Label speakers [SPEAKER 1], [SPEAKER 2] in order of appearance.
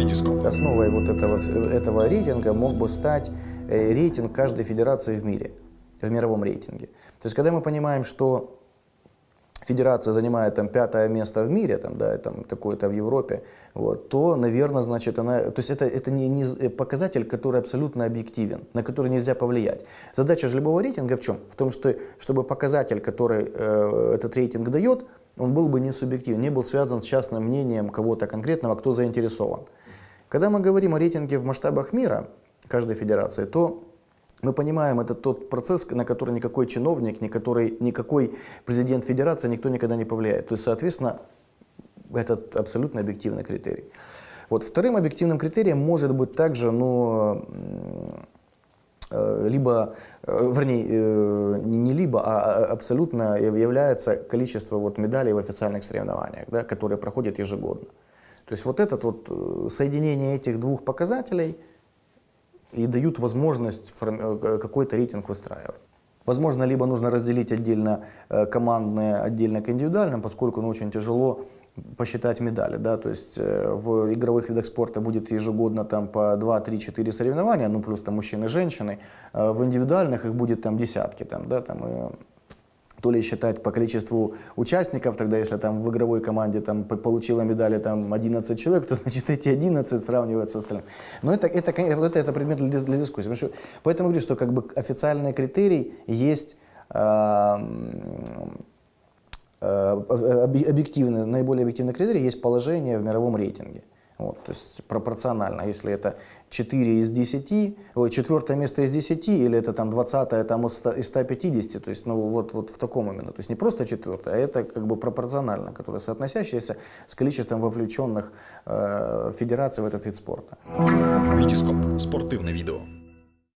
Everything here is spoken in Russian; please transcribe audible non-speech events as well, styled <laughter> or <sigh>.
[SPEAKER 1] Витископ.
[SPEAKER 2] Основой вот этого, этого рейтинга мог бы стать э, рейтинг каждой федерации в мире, в мировом рейтинге. То есть, когда мы понимаем, что федерация занимает там пятое место в мире, там, да, там, такое-то в Европе, вот, то, наверное, значит, она, то есть это, это не, не показатель, который абсолютно объективен, на который нельзя повлиять. Задача же любого рейтинга в чем? В том, что, чтобы показатель, который э, этот рейтинг дает, он был бы не субъективен, не был связан с частным мнением кого-то конкретного, кто заинтересован. Когда мы говорим о рейтинге в масштабах мира, каждой федерации, то мы понимаем, это тот процесс, на который никакой чиновник, никакой, никакой президент федерации, никто никогда не повлияет. То есть, соответственно, это абсолютно объективный критерий. Вот вторым объективным критерием может быть также, ну, э, либо, э, вернее, э, не либо, а, а абсолютно является количество вот медалей в официальных соревнованиях, да, которые проходят ежегодно. То есть вот это вот соединение этих двух показателей – и дают возможность э, какой-то рейтинг выстраивать. Возможно, либо нужно разделить отдельно э, командное, отдельно к индивидуальным, поскольку ну, очень тяжело посчитать медали. Да? То есть э, в игровых видах спорта будет ежегодно там, по 2, 3, 4 соревнования, ну плюс там мужчины и женщины. В индивидуальных их будет там десятки. Там, да? там, и то ли считать по количеству участников, тогда если там в игровой команде там получила медали там 11 человек, то <laughs> значит эти 11 сравнивают с остальным. Но это, это, это, это предмет для, для дискуссии. Что, поэтому говорю, что как бы официальный критерий есть э, э, объективный, наиболее объективный критерий есть положение в мировом рейтинге. Вот, то есть пропорционально, если это 4 из 10, ой, четвертое место из 10, или это там 20 там из 150, то есть ну, вот, вот в таком именно. То есть не просто четвертое, а это как бы пропорционально, которое соотносящееся с количеством вовлеченных э, федераций в этот вид спорта.
[SPEAKER 1] Витископ. Спортивное видео.